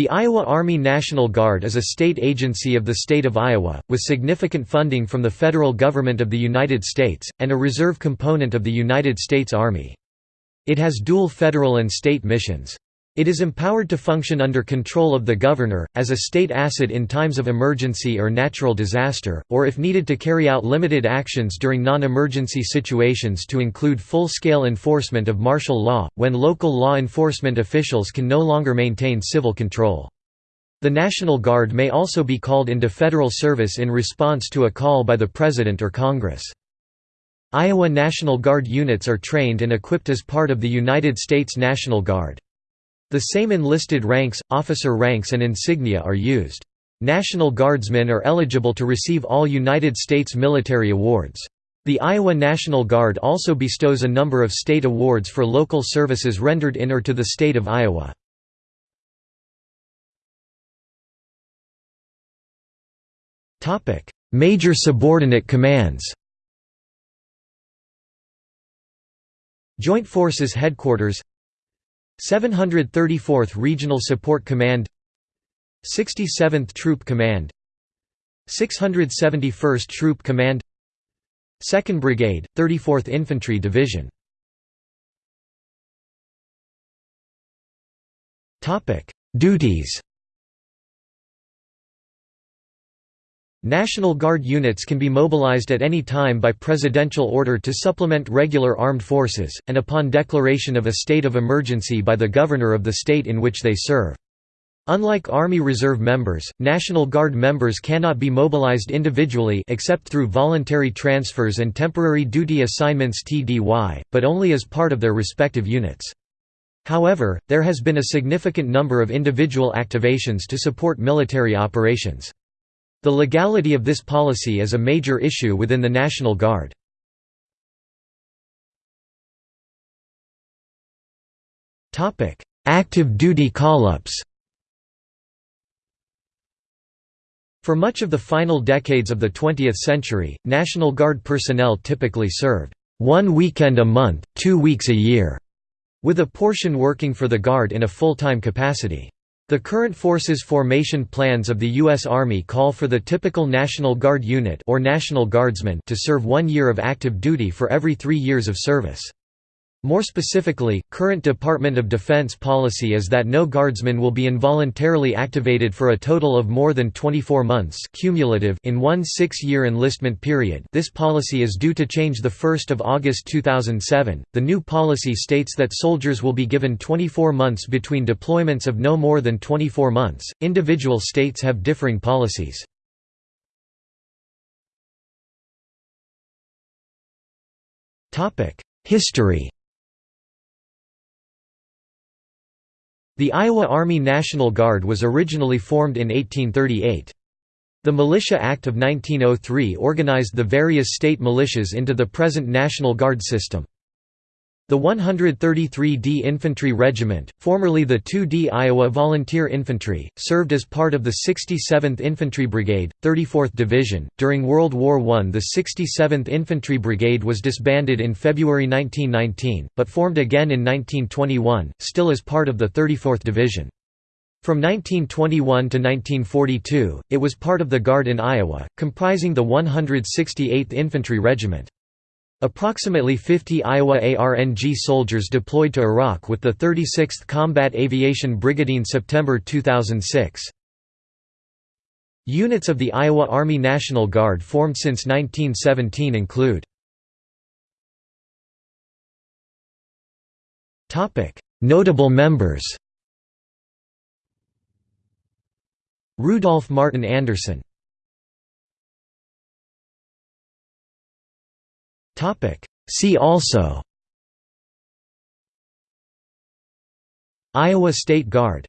The Iowa Army National Guard is a state agency of the state of Iowa, with significant funding from the federal government of the United States, and a reserve component of the United States Army. It has dual federal and state missions. It is empowered to function under control of the governor, as a state asset in times of emergency or natural disaster, or if needed to carry out limited actions during non-emergency situations to include full-scale enforcement of martial law, when local law enforcement officials can no longer maintain civil control. The National Guard may also be called into federal service in response to a call by the President or Congress. Iowa National Guard units are trained and equipped as part of the United States National Guard. The same enlisted ranks, officer ranks and insignia are used. National Guardsmen are eligible to receive all United States military awards. The Iowa National Guard also bestows a number of state awards for local services rendered in or to the state of Iowa. Major subordinate commands Joint Forces Headquarters 734th Regional Support Command 67th Troop Command 671st Troop Command 2nd Brigade, 34th Infantry Division. Duties National Guard units can be mobilized at any time by presidential order to supplement regular armed forces, and upon declaration of a state of emergency by the governor of the state in which they serve. Unlike Army Reserve members, National Guard members cannot be mobilized individually except through voluntary transfers and temporary duty assignments TDY, but only as part of their respective units. However, there has been a significant number of individual activations to support military operations. The legality of this policy is a major issue within the National Guard. Active duty call-ups For much of the final decades of the 20th century, National Guard personnel typically served one weekend a month, two weeks a year, with a portion working for the Guard in a full-time capacity. The current forces formation plans of the U.S. Army call for the typical National Guard unit or National Guardsman to serve one year of active duty for every three years of service. More specifically, current Department of Defense policy is that no guardsman will be involuntarily activated for a total of more than 24 months cumulative in one six-year enlistment period this policy is due to change 1 August 2007. The new policy states that soldiers will be given 24 months between deployments of no more than 24 months. Individual states have differing policies. History The Iowa Army National Guard was originally formed in 1838. The Militia Act of 1903 organized the various state militias into the present National Guard system. The 133d Infantry Regiment, formerly the 2d Iowa Volunteer Infantry, served as part of the 67th Infantry Brigade, 34th Division. During World War I, the 67th Infantry Brigade was disbanded in February 1919, but formed again in 1921, still as part of the 34th Division. From 1921 to 1942, it was part of the Guard in Iowa, comprising the 168th Infantry Regiment. Approximately 50 Iowa ARNG soldiers deployed to Iraq with the 36th Combat Aviation Brigade in September 2006. Units of the Iowa Army National Guard formed since 1917 include Notable members Rudolph Martin Anderson See also. Iowa State Guard